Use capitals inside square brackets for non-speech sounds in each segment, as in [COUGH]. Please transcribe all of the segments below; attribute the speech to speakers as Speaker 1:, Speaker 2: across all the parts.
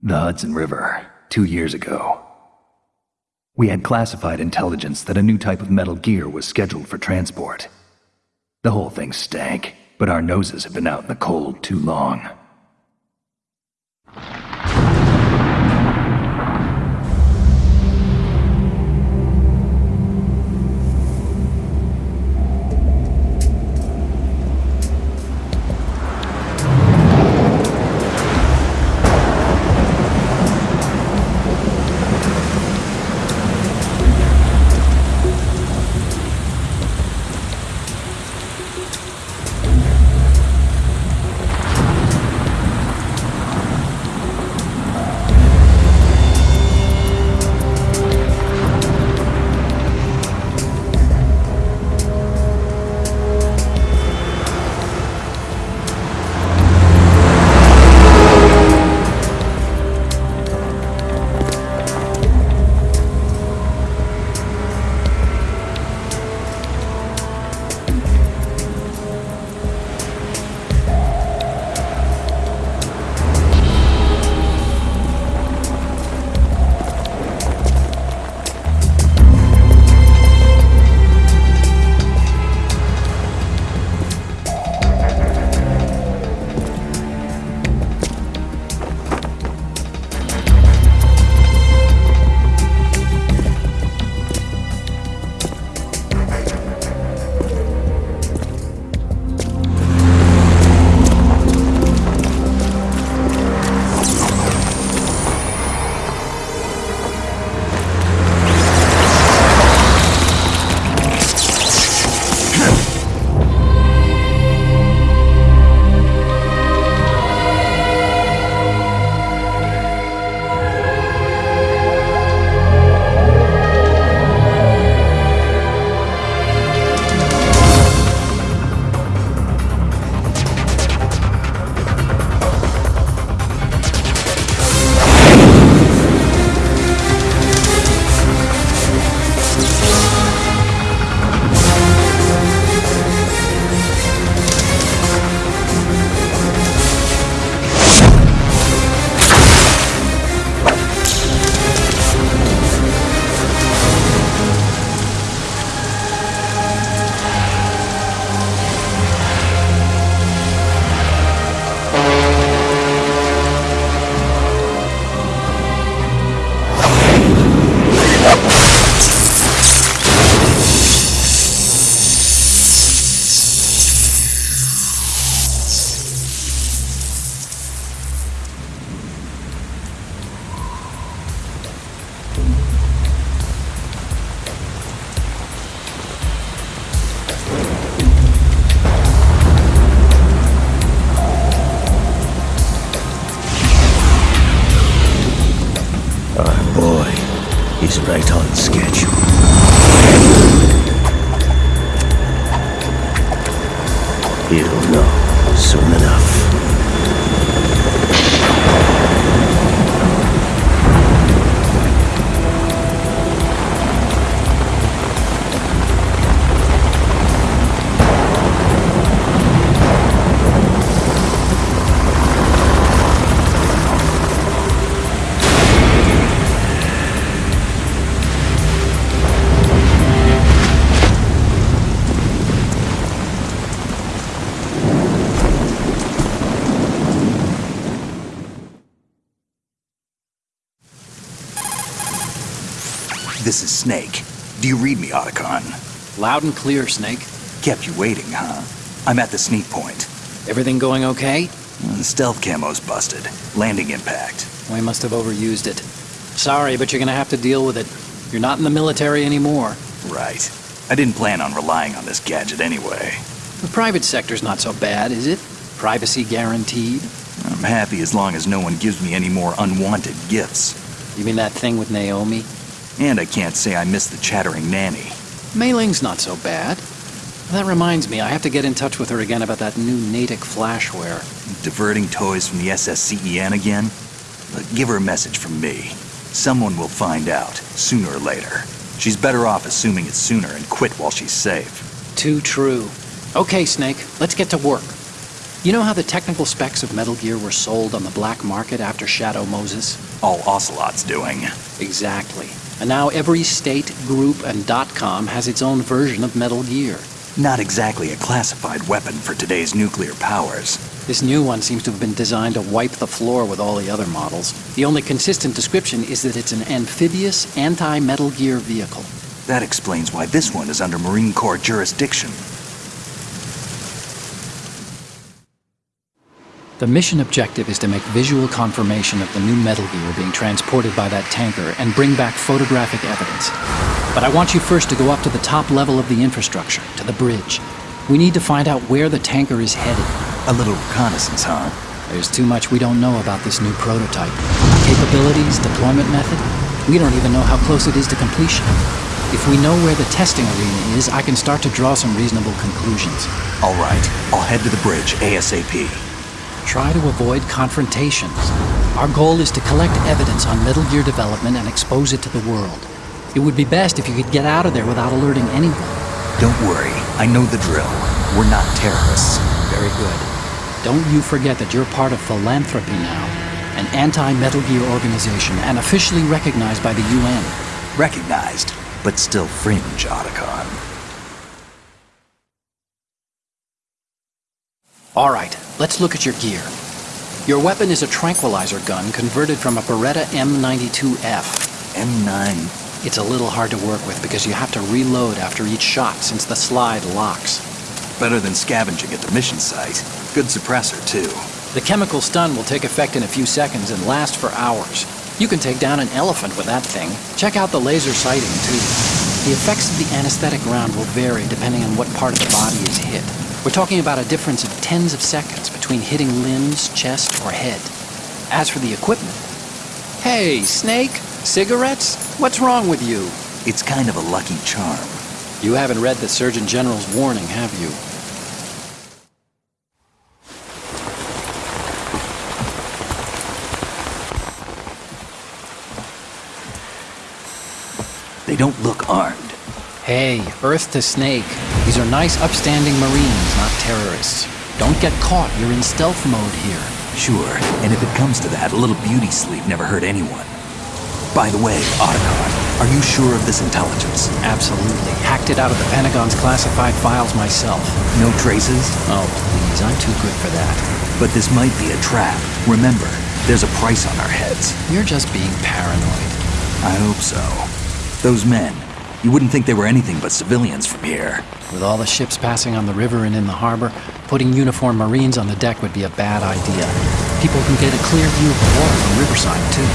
Speaker 1: The Hudson River, two years ago. We had classified intelligence that a new type of metal gear was scheduled for transport. The whole thing stank, but our noses had been out in the cold too long.
Speaker 2: Is right on schedule. You'll know soon enough.
Speaker 3: This is Snake. Do you read me, Otacon?
Speaker 4: Loud and clear, Snake.
Speaker 3: Kept you waiting, huh? I'm at the sneak point.
Speaker 4: Everything going okay?
Speaker 3: The stealth camo's busted. Landing impact.
Speaker 4: We must have overused it. Sorry, but you're gonna have to deal with it. You're not in the military anymore.
Speaker 3: Right. I didn't plan on relying on this gadget anyway.
Speaker 4: The private sector's not so bad, is it? Privacy guaranteed?
Speaker 3: I'm happy as long as no one gives me any more unwanted gifts.
Speaker 4: You mean that thing with Naomi?
Speaker 3: And I can't say I miss the chattering nanny.
Speaker 4: Mei Ling's not so bad. That reminds me, I have to get in touch with her again about that new Natick flashware.
Speaker 3: Diverting toys from the SSCEN again? But give her a message from me. Someone will find out, sooner or later. She's better off assuming it's sooner and quit while she's safe.
Speaker 4: Too true. Okay, Snake, let's get to work. You know how the technical specs of Metal Gear were sold on the black market after Shadow Moses?
Speaker 3: All Ocelot's doing.
Speaker 4: Exactly. And now every state, group, and dot .com has its own version of Metal Gear.
Speaker 3: Not exactly a classified weapon for today's nuclear powers.
Speaker 4: This new one seems to have been designed to wipe the floor with all the other models. The only consistent description is that it's an amphibious, anti-Metal Gear vehicle.
Speaker 3: That explains why this one is under Marine Corps jurisdiction.
Speaker 4: The mission objective is to make visual confirmation of the new Metal Gear being transported by that tanker and bring back photographic evidence. But I want you first to go up to the top level of the infrastructure, to the bridge. We need to find out where the tanker is headed.
Speaker 3: A little reconnaissance, huh?
Speaker 4: There's too much we don't know about this new prototype. Capabilities, deployment method. We don't even know how close it is to completion. If we know where the testing arena is, I can start to draw some reasonable conclusions.
Speaker 3: All right, I'll head to the bridge ASAP.
Speaker 4: Try to avoid confrontations. Our goal is to collect evidence on Metal Gear development and expose it to the world. It would be best if you could get out of there without alerting anyone.
Speaker 3: Don't worry, I know the drill. We're not terrorists.
Speaker 4: Very good. Don't you forget that you're part of Philanthropy now, an anti-Metal Gear organization and officially recognized by the UN.
Speaker 3: Recognized, but still fringe, Otacon.
Speaker 4: All right, let's look at your gear. Your weapon is a tranquilizer gun converted from a Beretta M92F.
Speaker 3: M9.
Speaker 4: It's a little hard to work with because you have to reload after each shot since the slide locks.
Speaker 3: Better than scavenging at the mission site. Good suppressor, too.
Speaker 4: The chemical stun will take effect in a few seconds and last for hours. You can take down an elephant with that thing. Check out the laser sighting, too. The effects of the anesthetic round will vary depending on what part of the body is hit. We're talking about a difference of tens of seconds between hitting limbs, chest, or head. As for the equipment... Hey, Snake? Cigarettes? What's wrong with you?
Speaker 3: It's kind of a lucky charm.
Speaker 4: You haven't read the Surgeon General's warning, have you?
Speaker 3: They don't look armed.
Speaker 4: Hey, Earth to Snake. These are nice, upstanding Marines, not terrorists. Don't get caught. You're in stealth mode here.
Speaker 3: Sure, and if it comes to that, a little beauty sleep never hurt anyone. By the way, Otacon, are you sure of this intelligence?
Speaker 4: Absolutely. Hacked it out of the Pentagon's classified files myself.
Speaker 3: No traces?
Speaker 4: Oh, please, I'm too good for that.
Speaker 3: But this might be a trap. Remember, there's a price on our heads.
Speaker 4: You're just being paranoid.
Speaker 3: I hope so. Those men, you wouldn't think they were anything but civilians from here.
Speaker 4: With all the ships passing on the river and in the harbor, putting uniformed Marines on the deck would be a bad idea. People can get a clear view of the water from Riverside, too.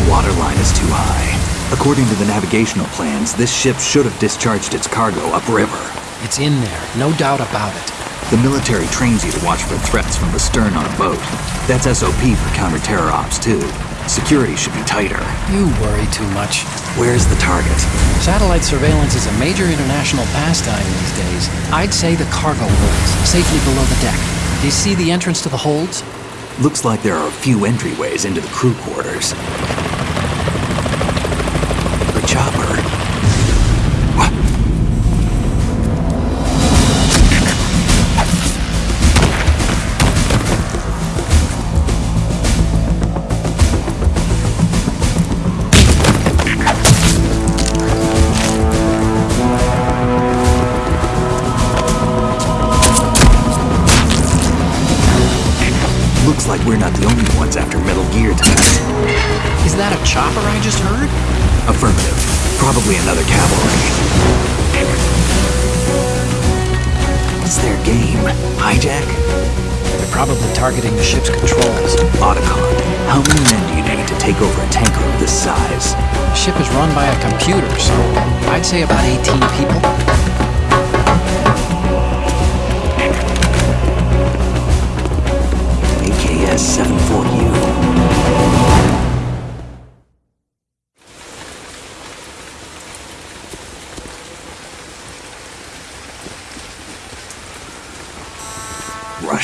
Speaker 3: The water line is too high. According to the navigational plans, this ship should have discharged its cargo upriver.
Speaker 4: It's in there, no doubt about it.
Speaker 3: The military trains you to watch for threats from the stern on a boat. That's SOP for counter-terror ops, too. Security should be tighter.
Speaker 4: You worry too much.
Speaker 3: Where's the target?
Speaker 4: Satellite surveillance is a major international pastime these days. I'd say the cargo holds, safely below the deck. Do you see the entrance to the holds?
Speaker 3: Looks like there are a few entryways into the crew quarters. Probably another cavalry. What's their game? Hijack?
Speaker 4: They're probably targeting the ship's controls.
Speaker 3: Otacon, how many men do you need to take over a tanker of this size?
Speaker 4: The ship is run by a computer, so I'd say about 18 people.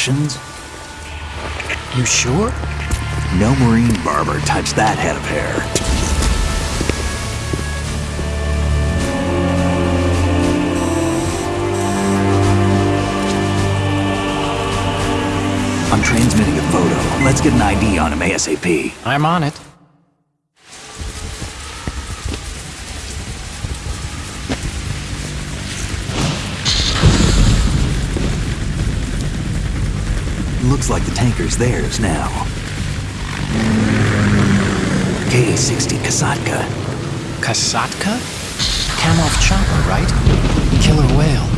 Speaker 4: You sure?
Speaker 3: No Marine barber touched that head of hair. I'm transmitting a photo. Let's get an ID on him ASAP.
Speaker 4: I'm on it.
Speaker 3: Looks like the tanker's theirs now. K-60 Kasatka.
Speaker 4: Kasatka? Kamov chopper, right? Killer whale.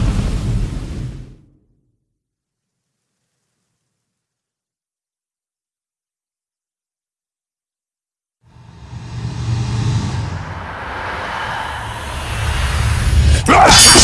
Speaker 4: Ah! [LAUGHS]